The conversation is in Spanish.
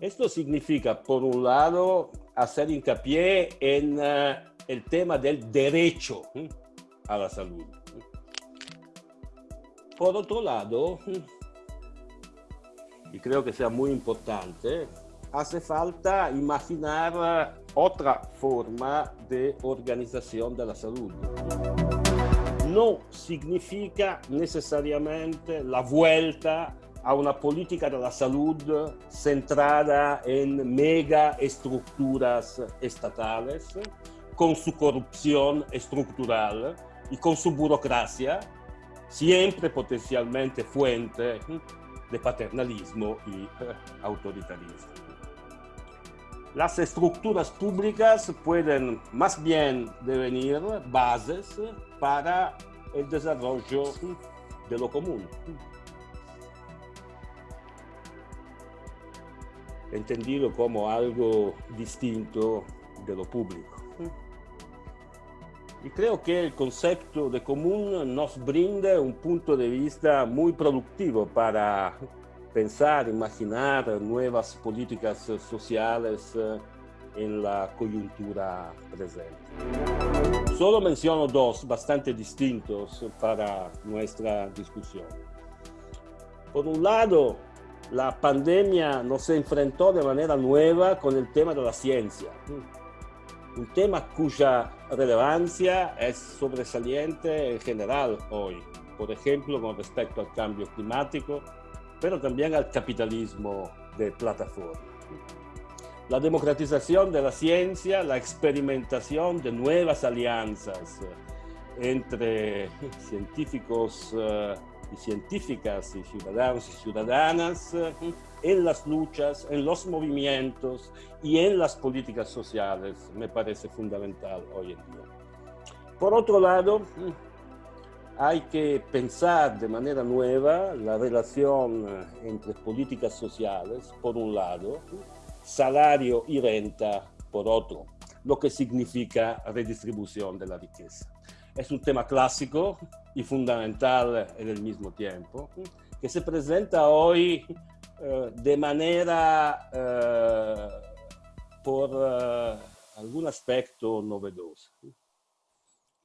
Esto significa, por un lado, hacer hincapié en uh, el tema del derecho a la salud. Por otro lado, y creo que sea muy importante, hace falta imaginar otra forma de organización de la salud. No significa necesariamente la vuelta a una política de la salud centrada en mega estructuras estatales, con su corrupción estructural y con su burocracia, siempre potencialmente fuente de paternalismo y autoritarismo. Las estructuras públicas pueden más bien devenir bases para el desarrollo de lo común. Entendido como algo distinto de lo público. Y creo que el concepto de común nos brinda un punto de vista muy productivo para pensar, imaginar nuevas políticas sociales eh, en la coyuntura presente. Solo menciono dos bastante distintos para nuestra discusión. Por un lado, la pandemia nos enfrentó de manera nueva con el tema de la ciencia, un tema cuya relevancia es sobresaliente en general hoy, por ejemplo, con respecto al cambio climático, pero también al capitalismo de plataforma. La democratización de la ciencia, la experimentación de nuevas alianzas eh, entre científicos eh, y científicas y ciudadanos y ciudadanas eh, en las luchas, en los movimientos y en las políticas sociales me parece fundamental hoy en día. Por otro lado, hay que pensar de manera nueva la relación eh, entre políticas sociales, por un lado, salario y renta, por otro, lo que significa redistribución de la riqueza. Es un tema clásico y fundamental en el mismo tiempo, que se presenta hoy eh, de manera eh, por algún aspecto novedoso.